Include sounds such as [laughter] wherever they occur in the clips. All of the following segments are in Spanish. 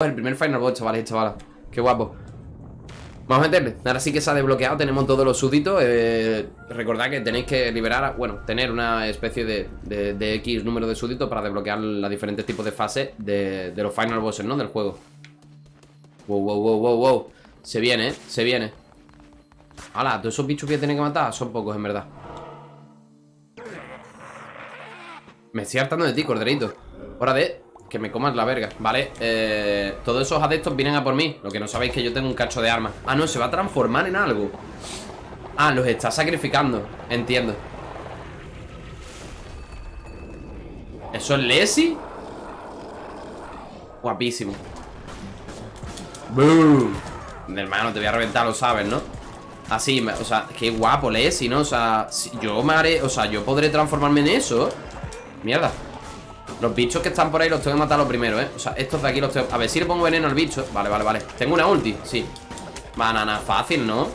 El primer Final Boss, chavales y chavalas. Qué guapo. Vamos a meterle. Ahora sí que se ha desbloqueado Tenemos todos los súbditos eh, Recordad que tenéis que liberar Bueno, tener una especie de, de, X número de súbditos Para desbloquear los diferentes tipos de fases de, de los Final Bosses, ¿no? Del juego. Wow, wow, wow, wow, wow. Se viene, ¿eh? Se viene. Hala, todos esos bichos que tienen que matar Son pocos, en verdad. Me estoy hartando de ti, corderito. Hora de que me comas la verga, ¿vale? Eh, todos esos adeptos vienen a por mí Lo que no sabéis es que yo tengo un cacho de armas Ah, no, se va a transformar en algo Ah, los está sacrificando Entiendo ¿Eso es Lesi? Guapísimo ¡Boom! Hermano, te voy a reventar, lo sabes, ¿no? Así, o sea, qué guapo Lesi, ¿no? O sea, yo me haré, o sea, yo podré transformarme en eso Mierda los bichos que están por ahí los tengo que matar los primeros, ¿eh? O sea, estos de aquí los tengo... A ver si le pongo veneno al bicho. Vale, vale, vale. Tengo una ulti, sí. Banana, fácil, ¿no?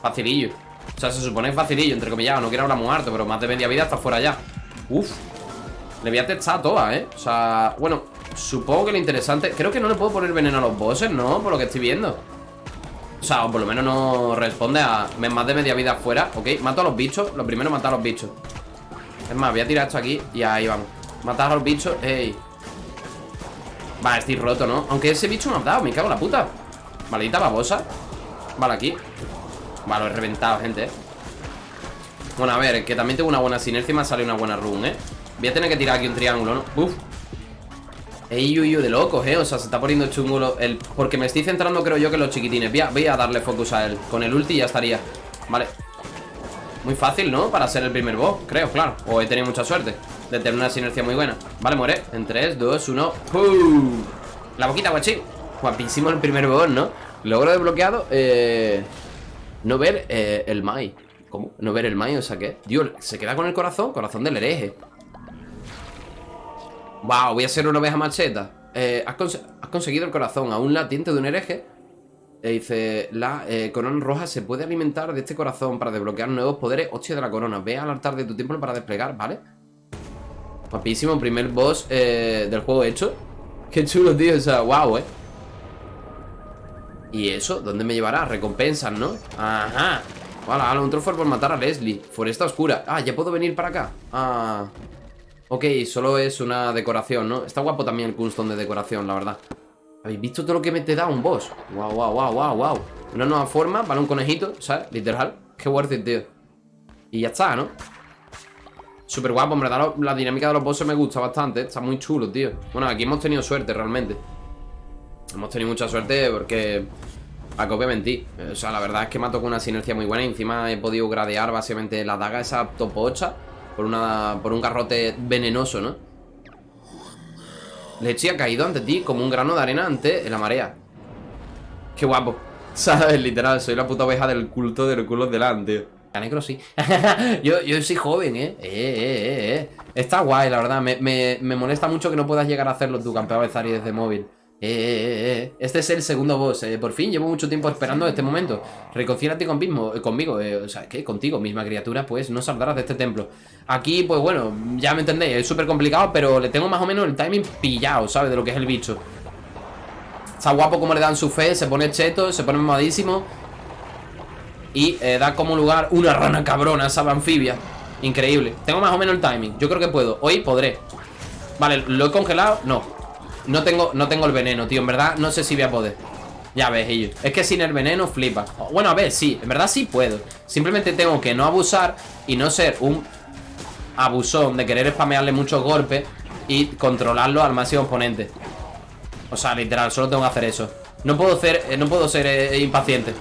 Facilillo. O sea, se supone facilillo, entre comillas No quiero hablar muy harto, pero más de media vida está fuera ya. Uf. Le voy a testar a todas, ¿eh? O sea, bueno Supongo que lo interesante... Creo que no le puedo poner veneno a los bosses, ¿no? Por lo que estoy viendo. O sea, o por lo menos no responde a más de media vida fuera. Ok, mato a los bichos. Lo primero matar a los bichos. Es más, voy a tirar esto aquí Y ahí vamos Matar a los bichos, ey Vale, estoy roto, ¿no? Aunque ese bicho me ha dado, me cago en la puta Maldita babosa Vale, aquí Vale, lo he reventado, gente, ¿eh? Bueno, a ver, que también tengo una buena sinergia Y me salido una buena run, ¿eh? Voy a tener que tirar aquí un triángulo, ¿no? Uf Ey, uy, uy, de locos, ¿eh? O sea, se está poniendo chungo el... Porque me estoy centrando, creo yo, que los chiquitines voy a, voy a darle focus a él Con el ulti ya estaría Vale Muy fácil, ¿no? Para ser el primer boss, creo, claro O he tenido mucha suerte de tener una sinergia muy buena Vale, muere En 3, 2, 1 ¡Pum! La boquita, guachín Guapísimo el primer boss, ¿no? Logro desbloqueado eh... No ver eh, el Mai ¿Cómo? No ver el Mai, o sea, ¿qué? Dios, ¿se queda con el corazón? Corazón del hereje Wow, voy a ser una oveja macheta eh, has, conseguido el corazón a un latiente de un hereje dice, la corona roja se puede alimentar de este corazón para desbloquear nuevos poderes Hostia de la corona, ve al altar de tu templo para desplegar, ¿vale? Guapísimo, primer boss eh, del juego hecho Qué chulo, tío, o sea, wow, eh ¿Y eso? ¿Dónde me llevará? Recompensas, ¿no? Ajá Vale, un trofeo por matar a Leslie Foresta oscura Ah, ¿ya puedo venir para acá? Ah Ok, solo es una decoración, ¿no? Está guapo también el custom de decoración, la verdad ¿Habéis visto todo lo que me te da un boss? Wow, wow, wow, wow, wow Una nueva forma, vale, un conejito, ¿sabes? Literal Qué worth it, tío Y ya está, ¿no? Súper guapo, en verdad la dinámica de los bosses me gusta bastante Está muy chulo, tío. Bueno, aquí hemos tenido suerte realmente. Hemos tenido mucha suerte porque A que os mentir O sea, la verdad es que me ha tocado una sinergia muy buena Y encima he podido gradear básicamente la daga esa topocha Por, una, por un garrote venenoso, ¿no? Leche ha caído ante ti como un grano de arena ante la marea. Qué guapo. [laughs] ¿Sabes? Literal, soy la puta oveja del culto del culo delante negro sí. [laughs] yo, yo soy joven, ¿eh? Eh, ¿eh? eh, Está guay, la verdad. Me, me, me, molesta mucho que no puedas llegar a hacerlo tú, campeón de Zari desde móvil. Eh, eh, eh, Este es el segundo boss. por fin, llevo mucho tiempo esperando este momento. Reconcílate conmigo, conmigo. o sea, ¿qué? Contigo, misma criatura, pues no saldrás de este templo. Aquí, pues bueno, ya me entendéis. Es súper complicado, pero le tengo más o menos el timing pillado, ¿sabes? De lo que es el bicho. Está guapo como le dan su fe, se pone cheto, se pone mamadísimo. Y eh, da como lugar una rana cabrona, esa anfibia. Increíble. Tengo más o menos el timing. Yo creo que puedo. Hoy podré. Vale, ¿lo he congelado? No. No tengo, no tengo el veneno, tío. En verdad no sé si voy a poder. Ya ves, ellos Es que sin el veneno flipa. Bueno, a ver, sí. En verdad sí puedo. Simplemente tengo que no abusar Y no ser un abusón De querer spamearle muchos golpes Y controlarlo al máximo oponente O sea, literal Solo tengo que hacer eso. No puedo ser, eh, no puedo ser eh, impaciente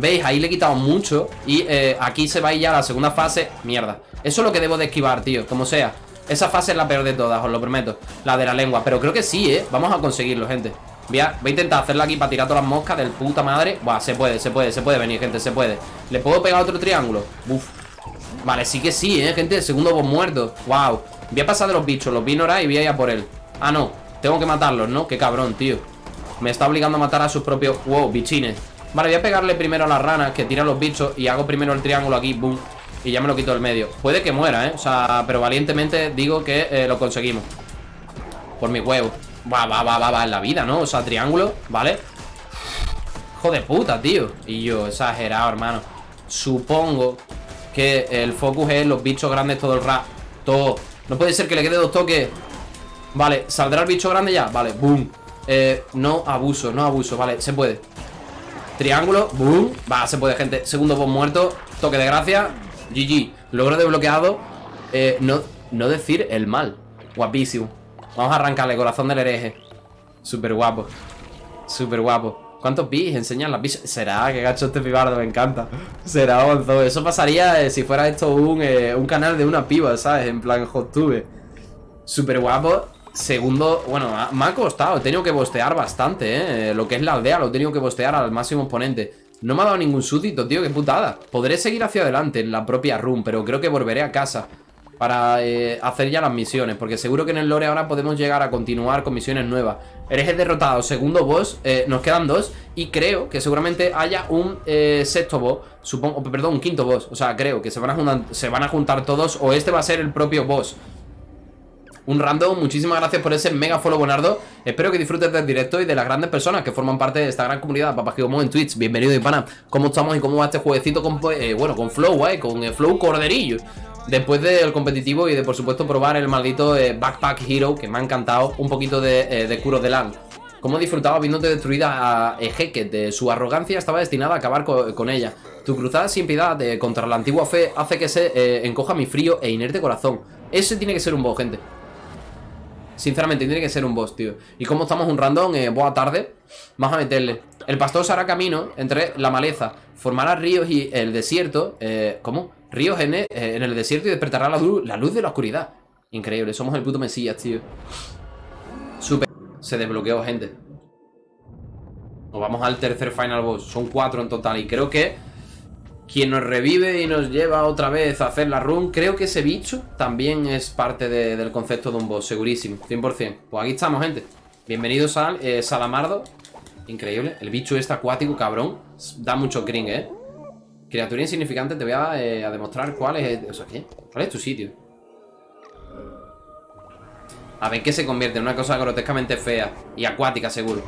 ¿Veis? Ahí le he quitado mucho Y eh, aquí se va a ir ya la segunda fase. Mierda. Eso es lo que debo de esquivar, tío Como sea. Esa fase es la peor de todas, os lo prometo. La de la lengua. Pero creo que sí, ¿eh? Vamos a conseguirlo, gente. Voy a, voy a intentar hacerla aquí para tirar todas las moscas Del puta madre. Buah, se puede, se puede, se puede venir, gente, se puede. ¿Le puedo pegar otro triángulo? Uf Vale, sí que sí, ¿eh, gente? segundo boss muerto. Wow Voy a pasar de los bichos Los vi y voy a ir a por él. Ah, no. Tengo que matarlos, ¿no? Qué cabrón, tío. Me está obligando a matar a sus propios Wow, bichines Vale, voy a pegarle primero a las ranas que tiran los bichos Y hago primero el triángulo aquí, boom Y ya me lo quito del medio. Puede que muera, ¿eh? O sea, pero valientemente digo que eh, lo conseguimos. Por mi huevo. Va, va, va, va, va en la vida, ¿no? O sea, triángulo, ¿vale? Hijo de puta, tío. Y yo, exagerado, hermano. Supongo que el focus es los bichos grandes todo el rato. Todo. No puede ser que le quede dos toques. Vale, ¿saldrá el bicho grande ya? Vale, boom. Eh, No abuso, no abuso, vale, se puede Triángulo, boom Va, se puede, gente. Segundo boss muerto Toque de gracia GG Logro desbloqueado eh, no, no decir el mal. Guapísimo. Vamos a arrancarle corazón del hereje. Súper guapo Súper guapo ¿Cuántos bis enseñan las bis? Será, que gacho este pibardo, me encanta. Será Eso pasaría eh, si fuera esto un, eh, un canal de una piba, ¿sabes? En plan HotTube Súper guapo Segundo, bueno, me ha costado He tenido que bostear bastante, ¿eh? Lo que es la aldea lo he tenido que bostear al máximo exponente. No me ha dado ningún súbdito, tío, qué putada. Podré seguir hacia adelante en la propia room Pero creo que volveré a casa para eh, hacer ya las misiones Porque seguro que en el lore ahora podemos llegar a continuar con misiones nuevas. Eres derrotado, segundo boss, eh, nos quedan dos Y creo que seguramente haya un eh, sexto boss Supongo, perdón, un quinto boss O sea, creo que se van, a juntar, se van a juntar todos O este va a ser el propio boss un random, muchísimas gracias por ese mega follow Bonardo Espero que disfrutes del directo y de las grandes personas que forman parte de esta gran comunidad. Papá como en Twitch, bienvenido pana. ¿Cómo estamos y cómo va este jueguecito con, bueno, con Flow, eh, con Flow Corderillo. Después del competitivo y de por supuesto probar el maldito eh, Backpack Hero Que me ha encantado Un poquito de, eh, de Curo de Land. Como he disfrutado viéndote destruida a Ejeque De su arrogancia estaba destinada a acabar con, ella Tu cruzada sin piedad contra la antigua fe Hace que se eh, encoja mi frío e inerte corazón. Ese tiene que ser un boss, gente Sinceramente, tiene que ser un boss, tío Y como estamos un random, boa tarde Vamos a meterle El pastor se hará camino entre la maleza Formará ríos y el desierto ¿Cómo? Ríos en, el desierto y despertará la luz, la luz de la oscuridad. Increíble, somos el puto mesías, tío. Súper. Se desbloqueó, gente. Nos vamos al tercer final boss. Son cuatro en total. Y creo que quien nos revive y nos lleva otra vez a hacer la run, creo que ese bicho también es parte del concepto de un boss, segurísimo, 100%. Pues aquí estamos, gente. Bienvenidos al eh, Salamardo. Increíble. El bicho este acuático, cabrón. Da mucho cringe, ¿eh? Criatura insignificante, te voy eh, a, demostrar cuál es... O sea. ¿Cuál es tu sitio? A ver qué se convierte en una cosa grotescamente fea Y acuática, seguro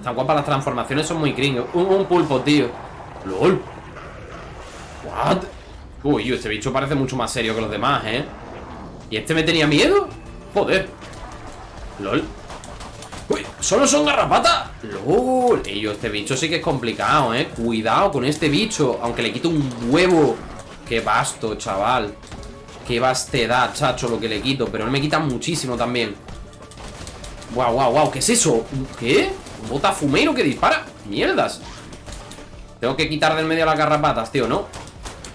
Están guapas las transformaciones, son muy gringos un, pulpo, tío LOL What? Uy, este bicho parece mucho más serio que los demás, ¿eh? ¿Y este me tenía miedo? Joder LOL ¡Uy! ¡Solo son garrapatas! ¡Lol! Ello, este bicho sí que es complicado, ¿eh? Cuidado con este bicho Aunque le quito un huevo ¡Qué vasto, chaval! ¡Qué vastedad, chacho, lo que le quito! Pero él me quita muchísimo también ¡Guau, guau, guau! ¿Qué es eso? ¿Qué? ¿Un botafumero que dispara? ¡Mierdas! Tengo que quitar del medio las garrapatas, tío, ¿no?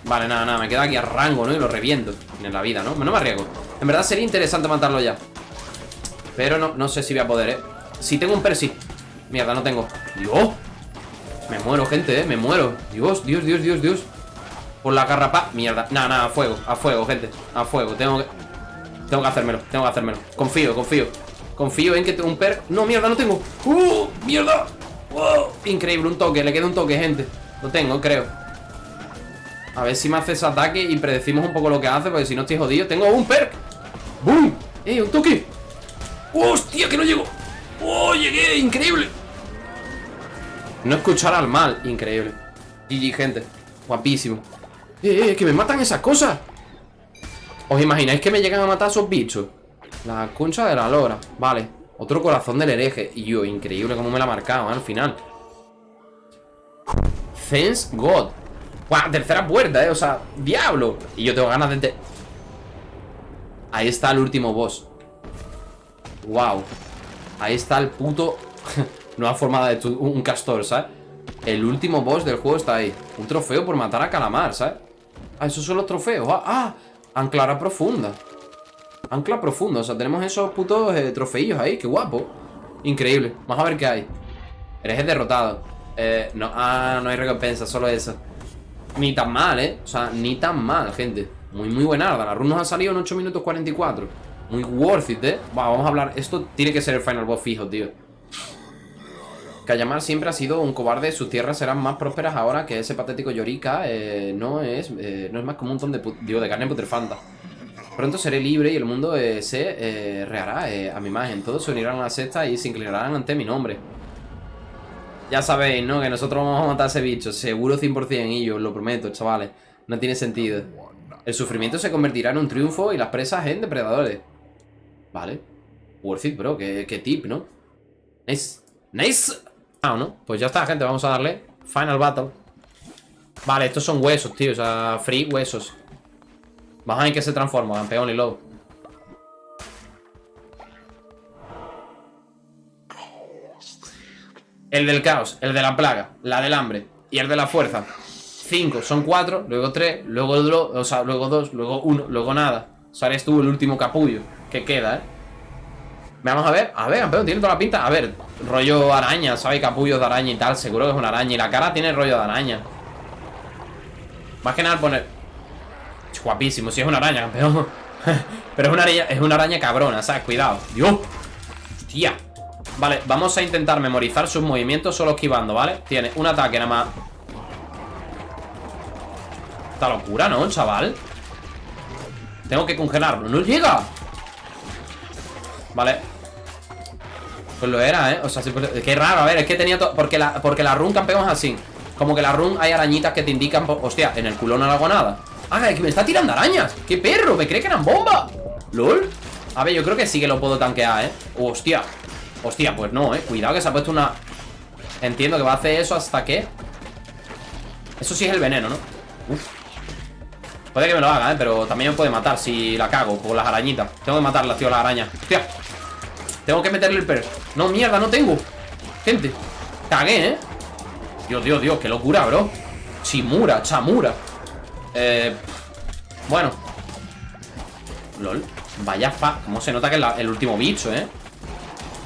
Vale, nada, nada, me queda aquí a rango, ¿no? Y lo reviento en la vida, ¿no? No me arriesgo. En verdad sería interesante matarlo ya. Pero no, no sé si voy a poder, ¿eh? Si tengo un persi. Mierda, no tengo. Dios. Me muero, gente, eh Me muero. Dios, Dios, Dios, Dios, Dios. Por la garrapa. Mierda. Nada, nada, a fuego A fuego, gente. A fuego. Tengo que Tengo que hacérmelo Tengo que hacérmelo. Confío, confío Confío en que tengo un per No, mierda, no tengo ¡Uh! ¡Mierda! ¡Wow! Increíble, un toque Le queda un toque, gente Lo tengo, creo A ver si me hace ese ataque Y predecimos un poco lo que hace Porque si no estoy jodido Tengo un perk ¡Bum! ¡Eh, un toque! ¡Hostia, que no llego! ¡Oh, llegué! ¡Increíble! No escuchar al mal, increíble GG, gente, guapísimo ¡Eh, eh, que me matan esas cosas! ¿Os imagináis que me llegan a matar esos bichos? La concha de la lora. Vale, otro corazón del hereje. Y yo, increíble cómo me la ha marcado, ¿eh? Al final. Thanks God. Guau, tercera puerta, eh, o sea, diablo. Y yo tengo ganas de... Ahí está el último boss. Wow Ahí está el puto... [laughs] Nueva forma de un castor, ¿sabes? El último boss del juego está ahí. Un trofeo por matar a Calamar, ¿sabes? Ah, esos son los trofeos Ah, ah. Anclara profunda Ancla profunda, o sea, tenemos esos putos eh, trofeillos ahí Qué guapo. Increíble, vamos a ver qué hay. Eres derrotado. Eh, no, ah, no hay recompensa, solo eso. Ni tan mal, ¿eh? O sea, ni tan mal, gente. Muy, muy buena La run nos ha salido en 8 minutos 44 muy worth it, ¿eh? vamos a hablar. Esto tiene que ser el final boss fijo, tío. Kayamar siempre ha sido un cobarde. Sus tierras serán más prósperas ahora Que ese patético Yorika. Eh, no, es, eh, no es más como un montón de, digo, de carne putrefanta Pronto seré libre y el mundo eh, se eh, eh, a mi imagen. Todos se unirán a la secta y se inclinarán ante mi nombre. Ya sabéis, ¿no? Que nosotros vamos a matar a ese bicho. Seguro 100% y yo os lo prometo, chavales. No tiene sentido. El sufrimiento se convertirá en un triunfo y las presas en depredadores. Vale. Worth it, bro. Qué, qué tip, ¿no? Nice. Nice. Ah, ¿no? Pues ya está, gente. Vamos a darle Final Battle. Vale, estos son huesos, tío. O sea, free huesos. Vamos a ver en qué se transforma, campeón y lobo. El del caos, el de la plaga, la del hambre y el de la fuerza. Cinco, son cuatro, luego tres, luego o sea, luego dos, luego uno, luego nada. O sea, eres tú el último capullo que queda, ¿eh? Vamos a ver, a ver, campeón, tiene toda la pinta A ver, rollo araña, ¿sabes? Capullos de araña y tal Seguro que es una araña Y la cara tiene rollo de araña Más que nada poner Guapísimo, si es una araña, campeón [laughs] Pero es una araña, es una araña cabrona, ¿sabes? Cuidado Dios Hostia Vale, vamos a intentar memorizar sus movimientos Solo esquivando, ¿vale? Tiene un ataque nada más Esta locura, ¿no, chaval? Tengo que congelarlo ¡No llega! Vale pues lo era, ¿eh? O sea, pues, qué raro, a ver, es que tenía todo... Porque la, porque la run campeón es así Como que la run hay arañitas que te indican Hostia, en el culo no hago nada Ah, que me está tirando arañas ¡Qué perro! ¿Me cree que eran bombas? ¿Lol? A ver, yo creo que sí que lo puedo tanquear, ¿eh? Hostia Hostia, pues no, ¿eh? Cuidado que se ha puesto una... Entiendo que va a hacer eso hasta que... Eso sí es el veneno, ¿no? Uf Puede que me lo haga, ¿eh? Pero también me puede matar si la cago con las arañitas Tengo que matarlas, tío, las arañas Hostia tengo que meterle el per No, mierda, no tengo Gente Cagué, ¿eh? Dios, Dios, Dios Qué locura, bro Chimura, chamura Eh... Bueno. LOL. Vaya fa... ¿Cómo se nota que es el último bicho, eh?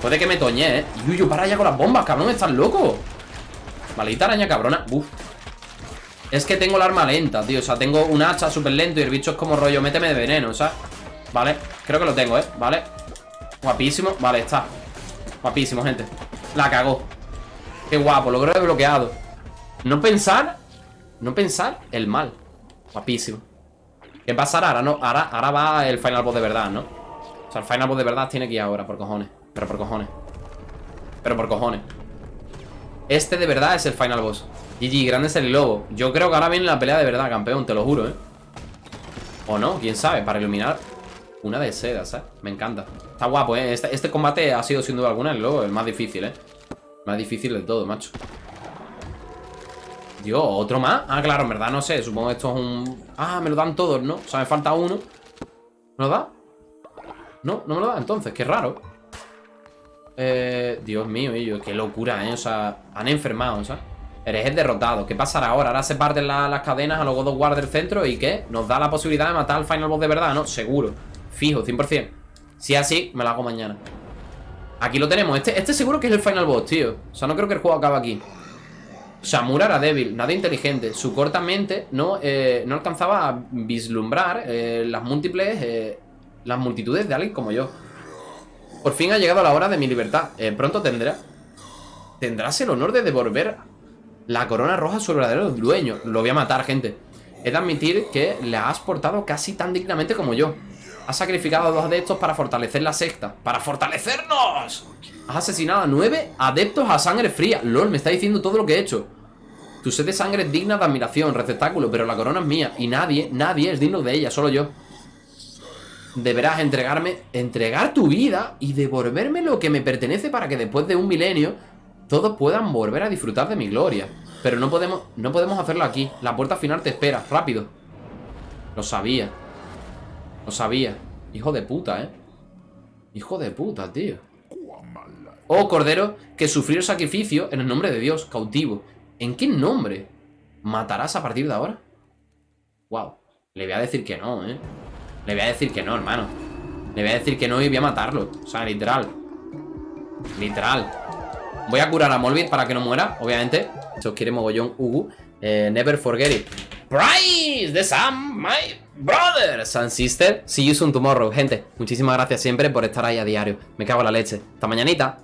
Puede que me toñe, eh. Yuyu, para ya con las bombas, cabrón Estás loco. Maldita araña cabrona. Uf Es que tengo el arma lenta, tío. O sea, tengo un hacha súper lento Y el bicho es como rollo Méteme de veneno, o sea. Vale Creo que lo tengo, eh. Vale. Guapísimo, vale, está. Guapísimo, gente. La cagó. Qué guapo, logro desbloqueado. No pensar No pensar el mal Guapísimo ¿Qué pasará? Ahora, no, ahora, ahora va el final boss de verdad, ¿no? O sea, el final boss de verdad tiene que ir ahora, por cojones Pero por cojones Pero por cojones Este de verdad es el final boss GG, grande es el lobo Yo creo que ahora viene la pelea de verdad, campeón, te lo juro, ¿eh? O no, quién sabe, para iluminar una de seda, ¿sabes? Me encanta Está guapo, ¿eh? Este, este, combate ha sido sin duda alguna el, el más difícil, ¿eh? Más difícil de todo, macho Dios, ¿otro más? Ah, claro, en verdad no sé Supongo que esto es un... Ah, me lo dan todos, ¿no? O sea, me falta uno ¿Me lo da? No, no me lo da entonces, qué raro eh, Dios mío, ellos, qué locura, ¿eh? O sea, han enfermado, ¿sabes? Eres derrotado. ¿Qué pasará ahora? Ahora se parten las cadenas a los God of del centro y ¿qué? ¿Nos da la posibilidad de matar al Final Boss de verdad? No, seguro. Fijo, 100%. Si es así, me lo hago mañana. Aquí lo tenemos. Este, este seguro que es el final boss, tío. O sea, no creo que el juego acabe aquí. Shamura era débil, nada inteligente. Su corta mente no, eh, no alcanzaba a vislumbrar eh, las múltiples... Eh, las multitudes de alguien como yo. Por fin ha llegado la hora de mi libertad. pronto tendrá... Tendrás el honor de devolver la corona roja a su verdadero dueño. Lo voy a matar, gente. He de admitir que le has portado casi tan dignamente como yo. Has sacrificado a dos adeptos para fortalecer la secta. ¡Para fortalecernos! Has asesinado a nueve adeptos a sangre fría. LOL, me está diciendo todo lo que he hecho. Tu sed de sangre es digna de admiración, receptáculo, pero la corona es mía. Y nadie, nadie es digno de ella, solo yo. Deberás entregarme, entregar tu vida y devolverme lo que me pertenece para que después de un milenio todos puedan volver a disfrutar de mi gloria. Pero no podemos, no podemos hacerlo aquí. La puerta final te espera, rápido. Lo sabía. Lo sabía. Hijo de puta, ¿eh? Hijo de puta, tío. Oh, cordero, que sufrió sacrificio en el nombre de Dios, cautivo. ¿En qué nombre? ¿Matarás a partir de ahora? Wow. Le voy a decir que no, ¿eh? Le voy a decir que no, hermano. Le voy a decir que no y voy a matarlo. O sea, literal. Literal. Voy a curar a Molbit para que no muera, obviamente. Os quiere mogollón, Ugu. Eh, never forget it. Price de Sam, my brothers and sister. See you soon tomorrow, gente. Muchísimas gracias siempre por estar ahí a diario. Me cago en la leche. Hasta mañanita.